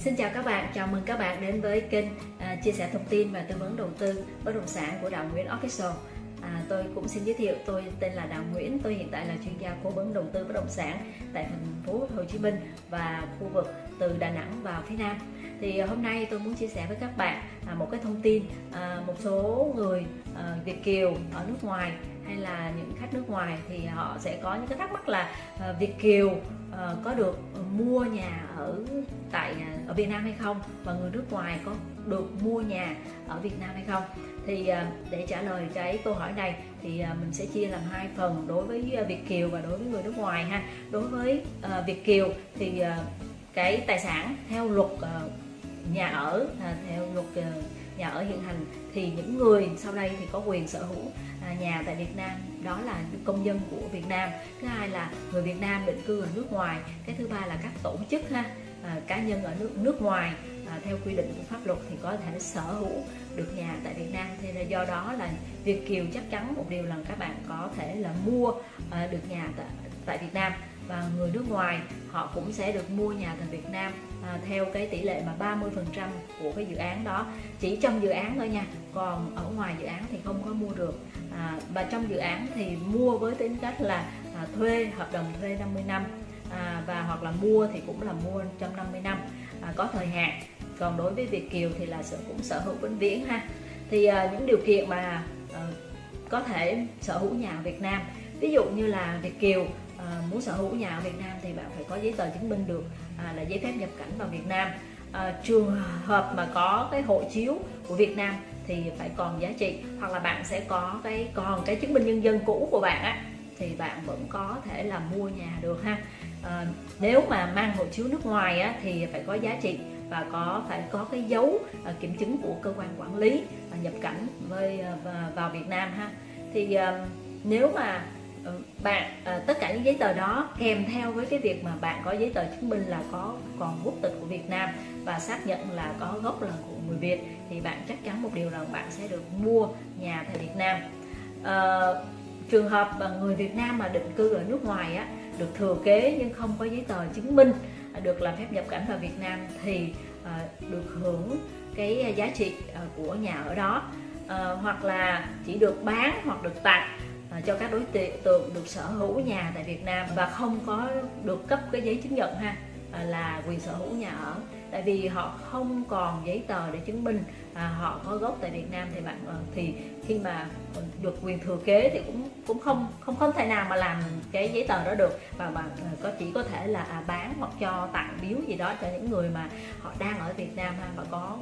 Xin chào các bạn, chào mừng các bạn đến với kênh à, chia sẻ thông tin và tư vấn đầu tư bất động sản của Đào Nguyễn Official. À, tôi cũng xin giới thiệu, tôi tên là Đào Nguyễn, tôi hiện tại là chuyên gia cố vấn đầu tư bất động sản tại thành phố Hồ Chí Minh và khu vực từ Đà Nẵng vào phía Nam. Thì hôm nay tôi muốn chia sẻ với các bạn à, một cái thông tin, à, một số người à, Việt kiều ở nước ngoài hay là những khách nước ngoài thì họ sẽ có những cái thắc mắc là ờ, Việt kiều ờ, có được mua nhà ở tại à, ở Việt Nam hay không? Và người nước ngoài có được mua nhà ở Việt Nam hay không? Thì ờ, để trả lời cái câu hỏi này thì mình sẽ chia làm hai phần đối với Việt kiều và đối với người nước ngoài ha. Đối với Việt kiều thì cái tài sản theo luật nhà ở à, theo luật nhà ở hiện hành, thì những người sau đây thì có quyền sở hữu à, nhà tại Việt Nam. Đó là công dân của Việt Nam. Thứ hai là người Việt Nam định cư ở nước ngoài. Cái thứ ba là các tổ chức ha à, cá nhân ở nước nước ngoài à, theo quy định của pháp luật thì có thể sở hữu được nhà tại Việt Nam. Thì là do đó là Việt kiều chắc chắn một điều là các bạn có thể là mua được nhà tại Việt Nam và người nước ngoài họ cũng sẽ được mua nhà tại Việt Nam à, theo cái tỷ lệ mà 30% của cái dự án đó. Chỉ trong dự án thôi nha còn ở ngoài dự án thì không có mua được. À, và trong dự án thì mua với tính cách là à, thuê hợp đồng thuê 50 năm à, và hoặc là mua thì cũng là mua trong 50 năm à, có thời hạn. Còn đối với Việt Kiều thì là sở cũng sở hữu vĩnh viễn ha. Thì à, những điều kiện mà à, có thể sở hữu nhà ở Việt Nam. Ví dụ như là Việt Kiều Ờ, à, muốn sở hữu nhà ở Việt Nam thì bạn phải có giấy tờ chứng minh được à, là giấy phép nhập cảnh vào Việt Nam. À, trường hợp mà có cái hộ chiếu của Việt Nam thì phải còn giá trị hoặc là bạn sẽ có cái còn cái chứng minh nhân dân cũ của bạn á thì bạn vẫn có thể là mua nhà được ha. À, nếu mà mang hộ chiếu nước ngoài á, thì phải có giá trị và có phải có cái dấu à, kiểm chứng của cơ quan quản lý à, nhập cảnh với à, vào Việt Nam ha. Thì à, nếu mà Ờ, bạn à, tất cả những giấy tờ đó kèm theo với cái việc mà bạn có giấy tờ chứng minh là có còn quốc tịch của Việt Nam và xác nhận là có gốc là của người Việt thì bạn chắc chắn một điều rằng bạn sẽ được mua nhà tại Việt Nam. À, trường hợp mà người Việt Nam mà định cư ở nước ngoài á được thừa kế nhưng không có giấy tờ chứng minh à, được làm phép nhập cảnh vào Việt Nam thì à, được hưởng cái giá trị à, của nhà ở đó. À, hoặc là chỉ được bán hoặc được tặng À, cho các đối tượng được sở hữu nhà tại Việt Nam và không có được cấp cái giấy chứng nhận ha à, là quyền sở hữu nhà ở. Tại vì họ không còn giấy tờ để chứng minh à, họ có gốc tại Việt Nam thì bạn ờ, thì khi mà được quyền thừa kế thì cũng cũng không không không thể nào mà làm cái giấy tờ đó được. Và bạn ờ, có chỉ có thể là à, bán hoặc cho tặng biếu gì đó cho những người mà họ đang ở Việt Nam ha và có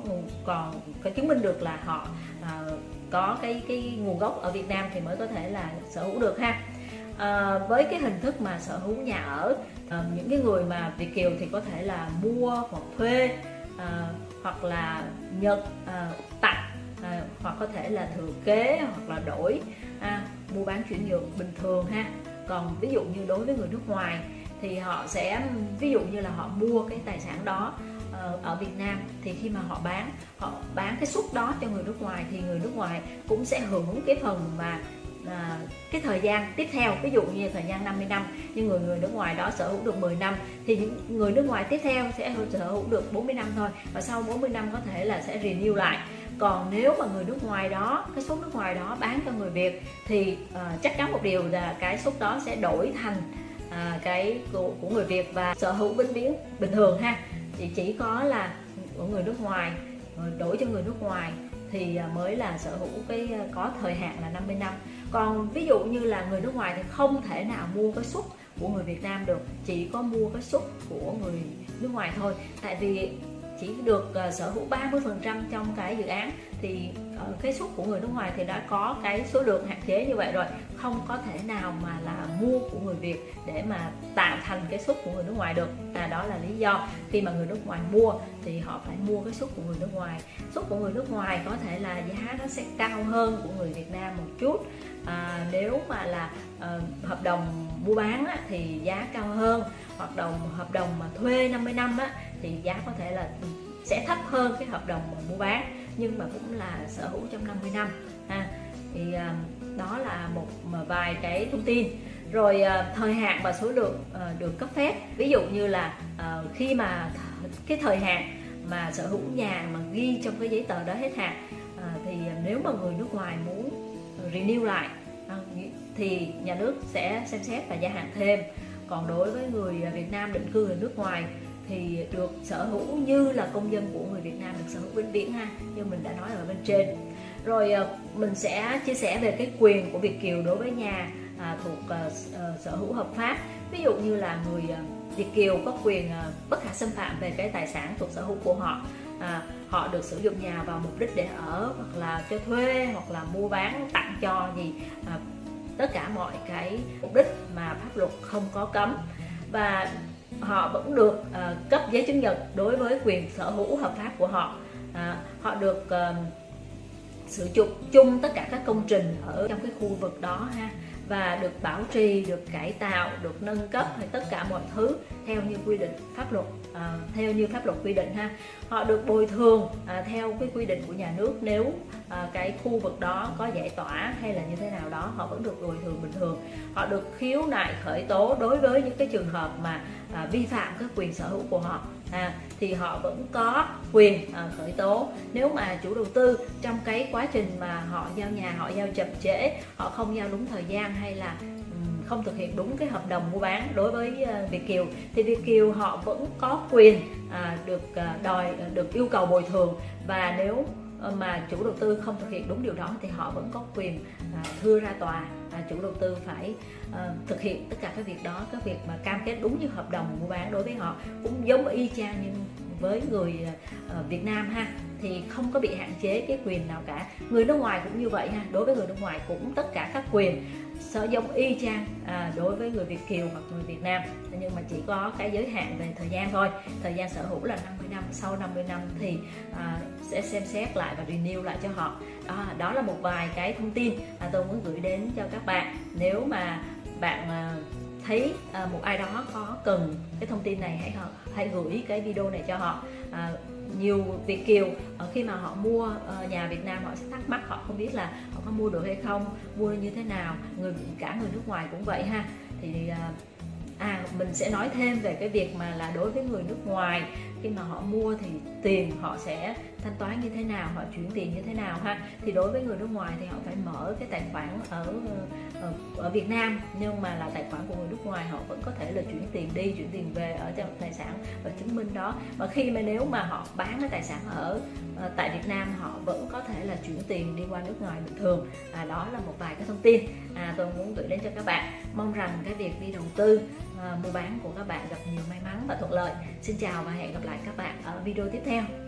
còn có chứng minh được là họ à, có cái cái nguồn gốc ở Việt Nam thì mới có thể là sở hữu được ha. À, với cái hình thức mà sở hữu nhà ở à, những cái người mà Việt kiều thì có thể là mua hoặc thuê à, hoặc là nhận à, tặng à, hoặc có thể là thừa kế hoặc là đổi à, mua bán chuyển nhượng bình thường ha. Còn ví dụ như đối với người nước ngoài thì họ sẽ ví dụ như là họ mua cái tài sản đó ở Việt Nam thì khi mà họ bán họ bán cái suất đó cho người nước ngoài thì người nước ngoài cũng sẽ hưởng cái phần mà à, cái thời gian tiếp theo. Ví dụ như thời gian 50 năm nhưng người người nước ngoài đó sở hữu được 10 năm thì những người nước ngoài tiếp theo sẽ sở hữu được 40 năm thôi và sau 40 năm có thể là sẽ renew lại. Còn nếu mà người nước ngoài đó cái suất nước ngoài đó bán cho người Việt thì uh, chắc chắn một điều là cái suất đó sẽ đổi thành uh, cái của, của người Việt và sở hữu vĩnh viễn bình thường ha thì chỉ có là của người nước ngoài đổi cho người nước ngoài thì à, mới là sở hữu cái à, có thời hạn là 50 năm. Còn ví dụ như là người nước ngoài thì không thể nào mua cái suất của người Việt Nam được, chỉ có mua cái suất của người nước ngoài thôi. Tại vì chỉ được uh, sở hữu 30% trong cái dự án thì uh, cái suất của người nước ngoài thì đã có cái số lượng hạn chế như vậy rồi. Không có thể nào mà là mua của người Việt để mà tạo thành cái suất của người nước ngoài được à, đó là lý do. Khi mà người nước ngoài mua thì họ phải mua cái suất của người nước ngoài. Suất của người nước ngoài có thể là giá nó sẽ cao hơn của người Việt Nam một chút. À, nếu mà là uh, hợp đồng mua bán á, thì giá cao hơn. Hoặc đồng hợp đồng mà thuê 50 năm á, thì giá có thể là sẽ thấp hơn cái hợp đồng mua bán, nhưng mà cũng là sở hữu trong 50 năm, ha. Thì ờ, đó là một ờ, vài cái thông tin. Rồi ờ, thời hạn và số lượng được cấp phép. Ví dụ như là khi mà cái thời hạn mà sở hữu nhà mà ghi trong cái giấy tờ đó hết hạn thì nếu mà người nước ngoài muốn renew lại thì nhà nước sẽ xem xét và gia hạn thêm. Còn đối với người Việt Nam định cư ở nước ngoài thì được sở hữu như là công dân của người Việt Nam được sở hữu vĩnh viễn ha như mình đã nói ở bên trên. Rồi ờ, mình sẽ chia sẻ về cái quyền của Việt kiều đối với nhà à, thuộc à, sở hữu hợp pháp. Ví dụ như là người à, Việt kiều có quyền à, bất khả xâm phạm về cái tài sản thuộc sở hữu của họ à, họ được sử dụng nhà vào mục đích để ở hoặc là cho thuê hoặc là mua bán tặng cho gì à, tất cả mọi cái mục đích mà pháp luật không có cấm. Và họ vẫn được uh, cấp giấy chứng nhận đối với quyền sở hữu hợp pháp của họ. À, họ được uh, sử dụng chung tất cả các công trình ở trong cái khu vực đó ha và được bảo trì, được cải tạo, được nâng cấp hay tất cả mọi thứ theo như quy định pháp luật à, theo như pháp luật quy định ha. Họ được bồi thường à, theo cái quy định của nhà nước nếu à, cái khu vực đó có giải tỏa hay là như thế nào đó họ vẫn được bồi thường bình thường. Họ được khiếu nại khởi tố đối với những cái trường hợp mà à, vi phạm các quyền sở hữu của họ à, thì họ vẫn có quyền à, khởi tố. Nếu mà chủ đầu tư trong cái quá trình mà họ giao nhà họ giao chậm trễ họ không giao đúng thời gian hay là không thực hiện đúng cái hợp đồng mua bán đối với ờ, Việt Kiều thì Việt Kiều họ vẫn có quyền à, được đòi được yêu cầu bồi thường. Và nếu Ờ, mà chủ đầu tư không thực hiện đúng điều đó thì họ vẫn có quyền à, thưa ra tòa và chủ đầu tư phải ờ, thực hiện tất cả các việc đó. Các việc mà cam kết đúng như hợp đồng mua bán đối với họ cũng giống y chang như với người à, Việt Nam ha thì không có bị hạn chế cái quyền nào cả. Người nước ngoài cũng như vậy ha đối với người nước ngoài cũng tất cả các quyền sở giống y chang à, đối với người Việt kiều hoặc người Việt Nam. Nhưng mà chỉ có cái giới hạn về thời gian thôi. Thời gian sở hữu là 50 năm sau 50 năm thì à, sẽ xem xét lại và renew lại cho họ. À, đó là một vài cái thông tin mà tôi muốn gửi đến cho các bạn. Nếu mà bạn à, thấy à, một ai đó có cần cái thông tin này hãy hãy gửi cái video này cho họ. À, nhiều Việt kiều. Ờ, khi mà họ mua ờ, nhà Việt Nam, họ sẽ thắc mắc, họ không biết là họ có mua được hay không, mua như thế nào, người, cả người nước ngoài cũng vậy ha. Thì ờ, à mình sẽ nói thêm về cái việc mà là đối với người nước ngoài khi mà họ mua thì tiền họ sẽ thanh toán như thế nào họ chuyển tiền như thế nào ha? Thì đối với người nước ngoài thì họ phải mở cái tài khoản ở ở, ở Việt Nam. Nhưng mà là tài khoản của người nước ngoài họ vẫn có thể là chuyển tiền đi chuyển tiền về ở trong tài sản và chứng minh đó. Và khi mà nếu mà họ bán cái tài sản ở ờ, tại Việt Nam họ vẫn có thể là chuyển tiền đi qua nước ngoài bình thường. À, đó là một vài cái thông tin. À, tôi muốn gửi đến cho các bạn. Mong rằng cái việc đi đầu tư À, mua bán của các bạn gặp nhiều may mắn và thuận lợi. Xin chào và hẹn gặp lại các bạn ở video tiếp theo.